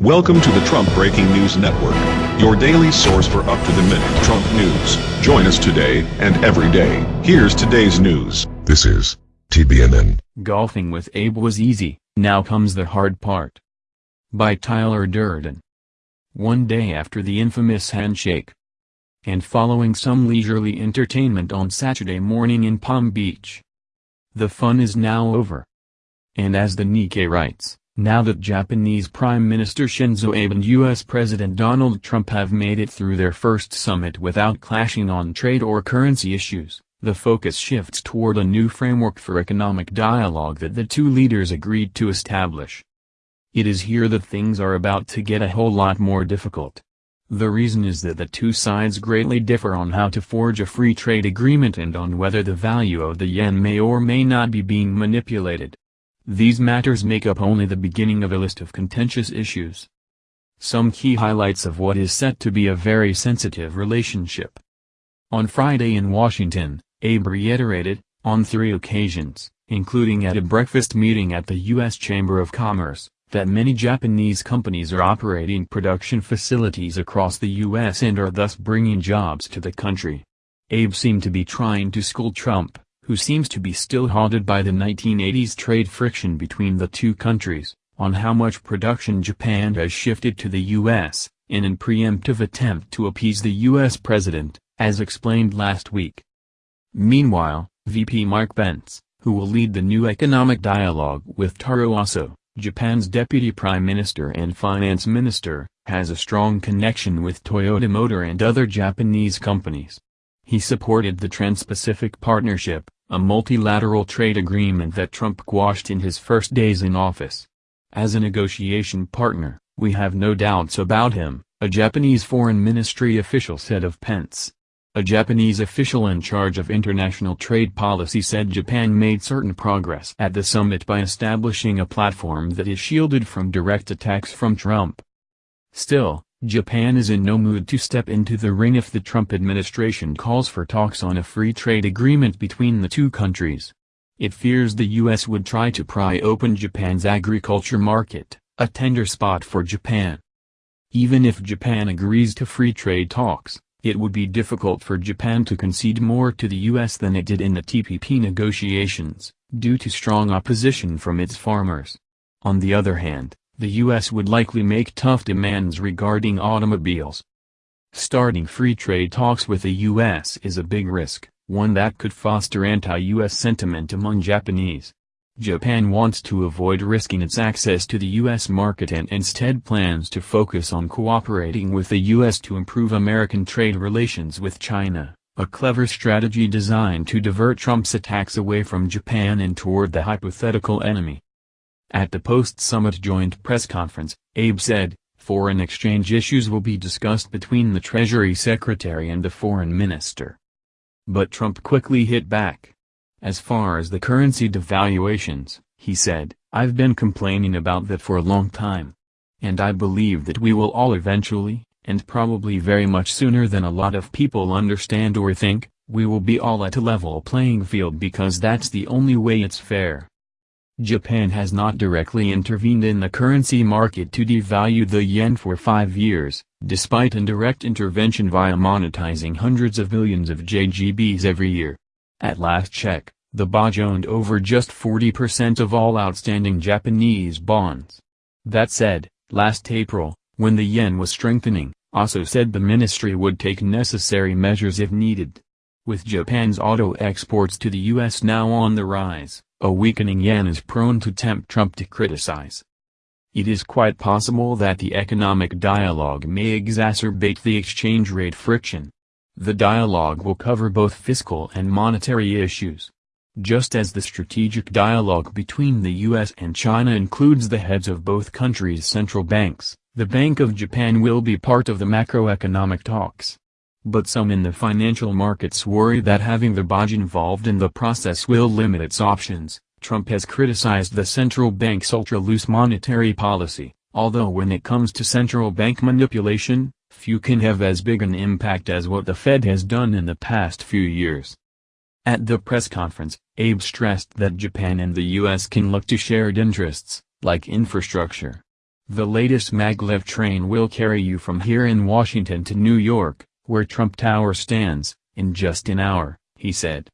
Welcome to the Trump Breaking News Network, your daily source for up-to-the-minute Trump news. Join us today and every day. Here's today's news. This is TBNN. Golfing with Abe was easy, now comes the hard part. By Tyler Durden. One day after the infamous handshake, and following some leisurely entertainment on Saturday morning in Palm Beach. The fun is now over. And as the Nikkei writes, now that Japanese Prime Minister Shinzo Abe and U.S. President Donald Trump have made it through their first summit without clashing on trade or currency issues, the focus shifts toward a new framework for economic dialogue that the two leaders agreed to establish. It is here that things are about to get a whole lot more difficult. The reason is that the two sides greatly differ on how to forge a free trade agreement and on whether the value of the yen may or may not be being manipulated. These matters make up only the beginning of a list of contentious issues. Some key highlights of what is set to be a very sensitive relationship. On Friday in Washington, Abe reiterated, on three occasions, including at a breakfast meeting at the U.S. Chamber of Commerce, that many Japanese companies are operating production facilities across the U.S. and are thus bringing jobs to the country. Abe seemed to be trying to school Trump, who seems to be still haunted by the 1980s trade friction between the two countries, on how much production Japan has shifted to the U.S., in an preemptive attempt to appease the U.S. president, as explained last week. Meanwhile, VP Mike Pence, who will lead the new economic dialogue with Taro Aso, Japan's deputy prime minister and finance minister, has a strong connection with Toyota Motor and other Japanese companies. He supported the Trans-Pacific Partnership, a multilateral trade agreement that Trump quashed in his first days in office. As a negotiation partner, we have no doubts about him, a Japanese foreign ministry official said of Pence. A Japanese official in charge of international trade policy said Japan made certain progress at the summit by establishing a platform that is shielded from direct attacks from Trump. Still, Japan is in no mood to step into the ring if the Trump administration calls for talks on a free trade agreement between the two countries. It fears the U.S. would try to pry open Japan's agriculture market, a tender spot for Japan. Even if Japan agrees to free trade talks, it would be difficult for Japan to concede more to the U.S. than it did in the TPP negotiations, due to strong opposition from its farmers. On the other hand, the U.S. would likely make tough demands regarding automobiles. Starting free trade talks with the U.S. is a big risk, one that could foster anti-U.S. sentiment among Japanese. Japan wants to avoid risking its access to the U.S. market and instead plans to focus on cooperating with the U.S. to improve American trade relations with China, a clever strategy designed to divert Trump's attacks away from Japan and toward the hypothetical enemy. At the post-summit joint press conference, Abe said, foreign exchange issues will be discussed between the Treasury Secretary and the Foreign Minister. But Trump quickly hit back. As far as the currency devaluations, he said, I've been complaining about that for a long time. And I believe that we will all eventually, and probably very much sooner than a lot of people understand or think, we will be all at a level playing field because that's the only way it's fair. Japan has not directly intervened in the currency market to devalue the yen for five years, despite indirect intervention via monetizing hundreds of millions of JGBs every year. At last check, the BOJ owned over just 40% of all outstanding Japanese bonds. That said, last April, when the yen was strengthening, Aso said the ministry would take necessary measures if needed. With Japan's auto exports to the U.S. now on the rise, a weakening yen is prone to tempt Trump to criticize. It is quite possible that the economic dialogue may exacerbate the exchange rate friction. The dialogue will cover both fiscal and monetary issues. Just as the strategic dialogue between the U.S. and China includes the heads of both countries' central banks, the Bank of Japan will be part of the macroeconomic talks. But some in the financial markets worry that having the BOJ involved in the process will limit its options. Trump has criticized the central bank's ultra-loose monetary policy, although when it comes to central bank manipulation, few can have as big an impact as what the Fed has done in the past few years. At the press conference, Abe stressed that Japan and the U.S. can look to shared interests, like infrastructure. The latest maglev train will carry you from here in Washington to New York, where Trump Tower stands, in just an hour, he said.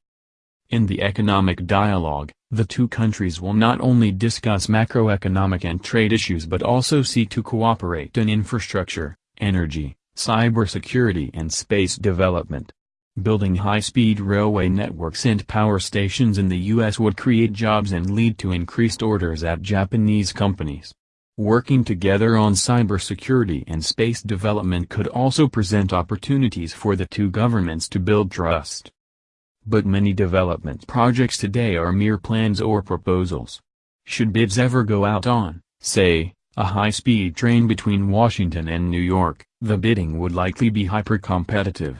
In the economic dialogue, the two countries will not only discuss macroeconomic and trade issues but also seek to cooperate in infrastructure, energy, cybersecurity and space development. Building high-speed railway networks and power stations in the U.S. would create jobs and lead to increased orders at Japanese companies. Working together on cybersecurity and space development could also present opportunities for the two governments to build trust. But many development projects today are mere plans or proposals. Should bids ever go out on, say, a high-speed train between Washington and New York, the bidding would likely be hyper-competitive.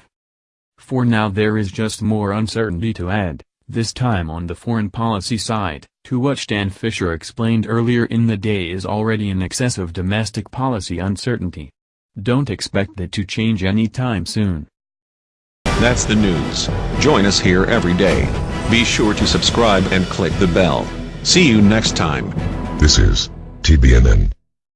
For now there is just more uncertainty to add, this time on the foreign policy side, to what Stan Fischer explained earlier in the day is already in excess of domestic policy uncertainty. Don't expect that to change anytime soon. That's the news. Join us here every day. Be sure to subscribe and click the bell. See you next time. This is TBNN.